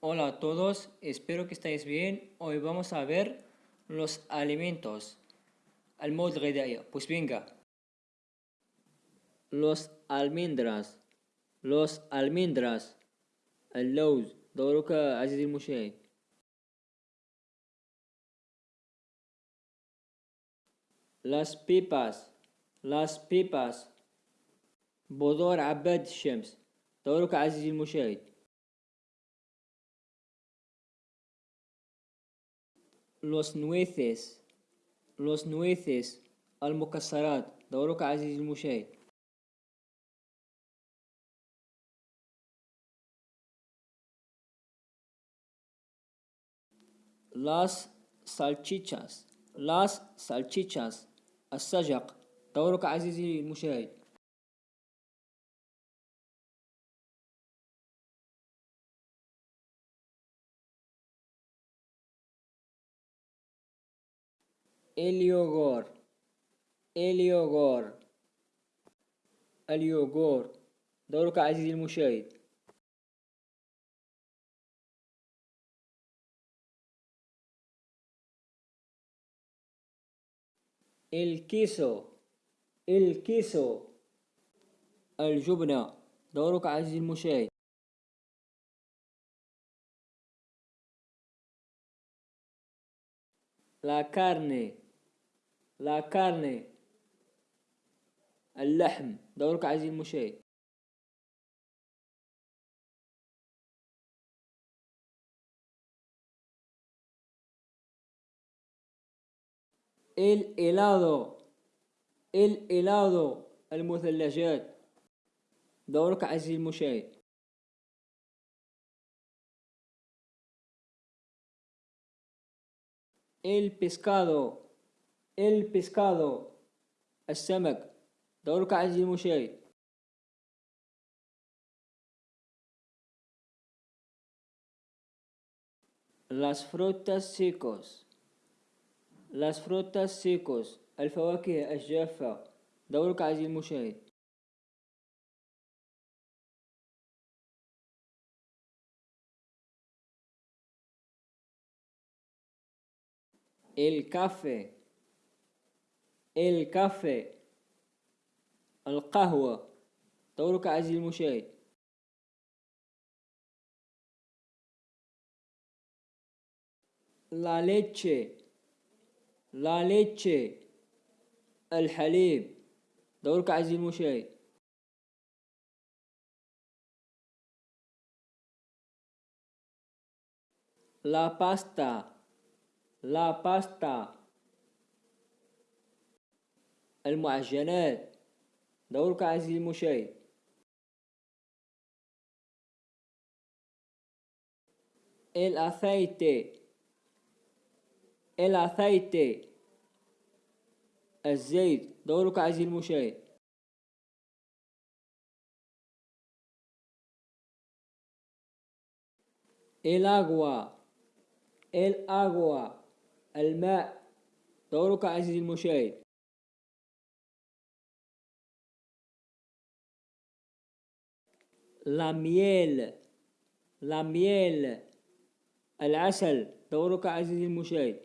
Hola a todos, espero que estéis bien. Hoy vamos a ver los alimentos. المواد الغذائية. Pues venga. Los almendras. Los almendras. اللوز. دورك عزيزي المشاهد. Las pipas. Las pipas. بذور عباد الشمس. دورك عزيزي المشاهد. Los nueces los nueces المكسرات دورك عزيزي المشاهد las salchichas las salchichas السجق دورك عزيزي المشاهد اليوغور. اليوغور. اليوغور. دورك عزيزي المشاهد. الكيسو. الكيسو. الجبنة. دورك عزيزي المشاهد. لا كارني. لا كارني. اللحم. دورك عزيزي المشاهد el helado المثلجات. دورك عزيزي المشاهد el pescado pescado السمك دورك عزيزي المشاهد las frutas secos. Las frutas secos. الفواكه الجافة دورك عزيزي المشاهد el café الكافي القهوة. دورك عزيزي المشاهد. La leche. La leche. الحليب. دورك عزيزي المشاهد. La pasta. La pasta. المعجنات. دورك عزيزي المشاهد. el aceite el aceite الزيت. دورك عزيزي المشاهد. el agua el agua الماء. دورك عزيزي المشاهد. La miel la miel العسل دورك عزيزي المشاهد.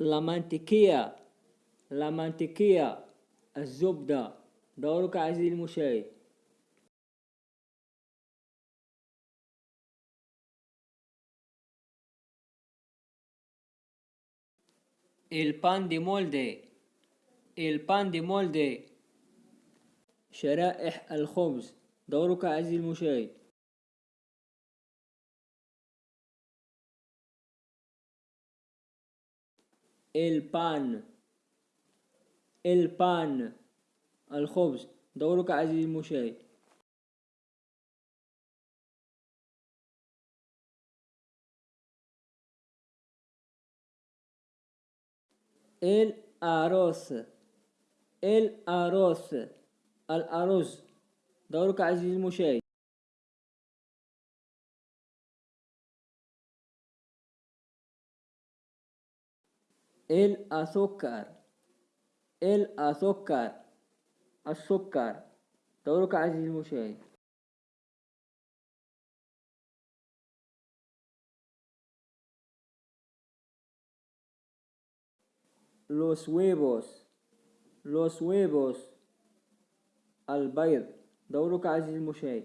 la mantequilla la mantequilla الزبدة دورك عزيزي المشاهد. El pan de molde. El pan de molde. شرائح الخبز. دورك عزيزي المشاهد. El pan. El pan. الخبز. دورك عزيزي المشاهد. El arroz. الأرز دورك عزيزي المشاهد azúcar. السكر السكر دورك عزيزي المشاهد los huevos los huevos البيض دورك عزيزي المشاهد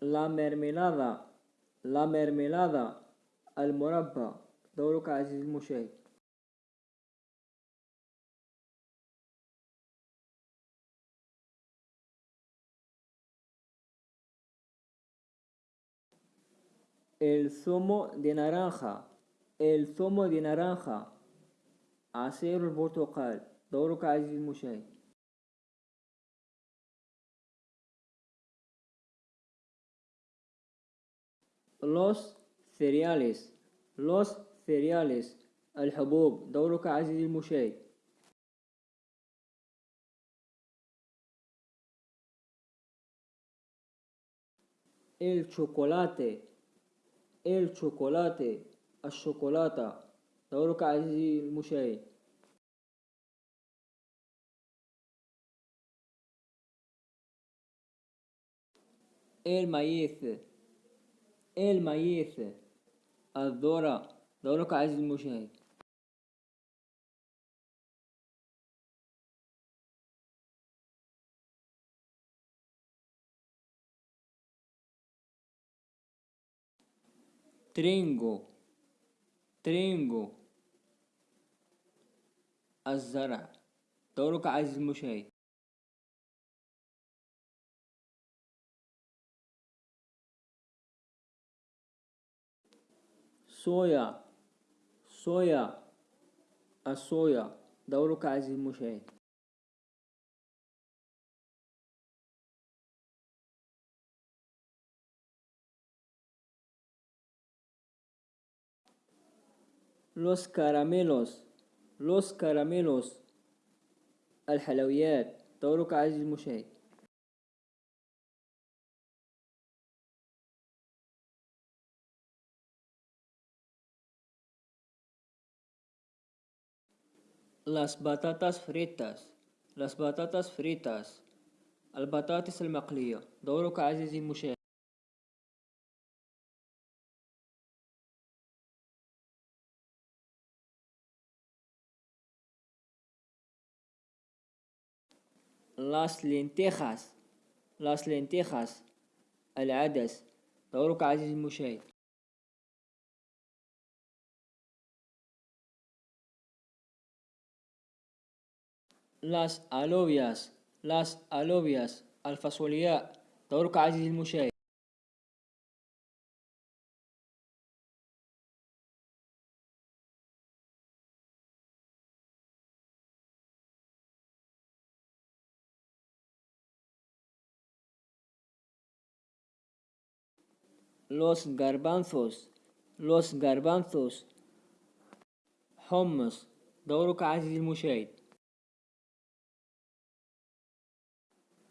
la mermelada la mermelada المربى دورك عزيزي المشاهد el zumo de naranja el zumo de naranja عصير البرتقال دورك عزيزي المشاهد los cereales los cereales الحبوب دورك عزيزي المشاهد el chocolate Chocolate الشوكولاتة دورك عزيزي المشاهد el maíz. الذرة دورك عزيزي المشاهد ترينجو ترينجو الزرع دورك عزيزي المشاهد صويا صويا الصويا دورك عزيزي المشاهد los caramelos los caramelos الحلويات دورك عزيزي المشاهد las batatas fritas las batatas fritas البطاطس المقلية دورك عزيزي المشاهد las lentejas. Las lentejas. العدس. دورك عزيزي المشاهد. Las alubias las alubias الفاصولياء. دورك عزيزي المشاهد. Los garbanzos los garbanzos حمص دورك عزيزي المشاهد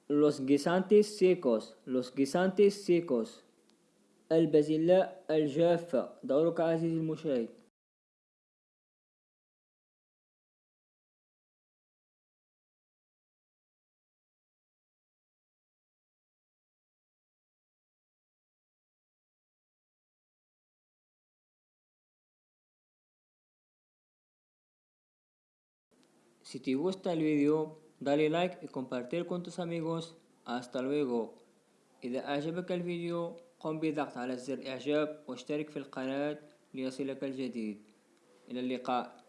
los guisantes secos los guisantes secos البازلاء الجافة دورك عزيزي المشاهد Si te gusta el video, dale like y compartir con tus amigos. Hasta luego. إذا أعجبك الفيديو قم بضغط على زر إعجاب واشترك في القناة ليصلك الجديد إلى اللقاء